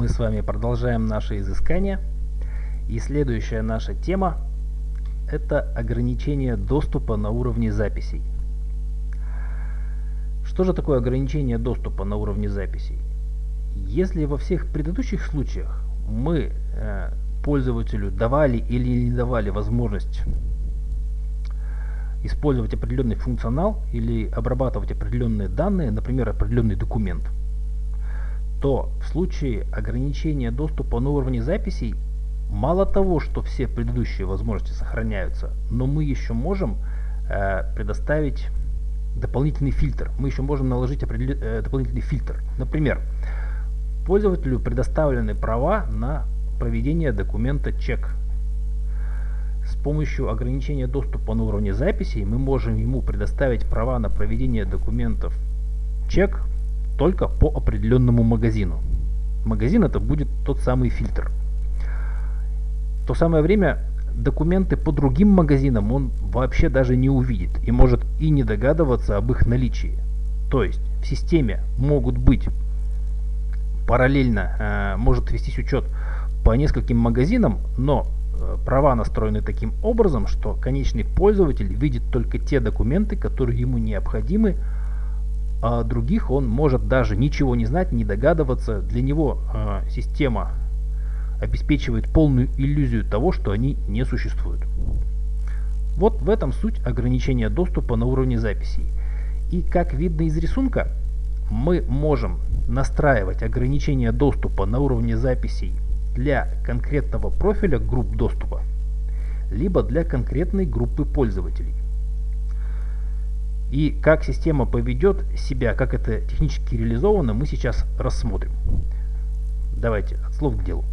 Мы с вами продолжаем наше изыскание. И следующая наша тема – это ограничение доступа на уровне записей. Что же такое ограничение доступа на уровне записей? Если во всех предыдущих случаях мы э, пользователю давали или не давали возможность использовать определенный функционал или обрабатывать определенные данные, например, определенный документ, то в случае ограничения доступа на уровне записей, мало того, что все предыдущие возможности сохраняются, но мы еще можем э, предоставить дополнительный фильтр. Мы еще можем наложить э, дополнительный фильтр. Например, пользователю предоставлены права на проведение документа чек с помощью ограничения доступа на уровне записей мы можем ему предоставить права на проведение документов чек только по определенному магазину. Магазин это будет тот самый фильтр. В то самое время документы по другим магазинам он вообще даже не увидит и может и не догадываться об их наличии. То есть в системе могут быть параллельно, э, может вестись учет по нескольким магазинам, но Э, права настроены таким образом, что конечный пользователь видит только те документы, которые ему необходимы, а других он может даже ничего не знать, не догадываться. Для него э, система обеспечивает полную иллюзию того, что они не существуют. Вот в этом суть ограничения доступа на уровне записей. И как видно из рисунка, мы можем настраивать ограничение доступа на уровне записей для конкретного профиля групп доступа, либо для конкретной группы пользователей. И как система поведет себя, как это технически реализовано, мы сейчас рассмотрим. Давайте от слов к делу.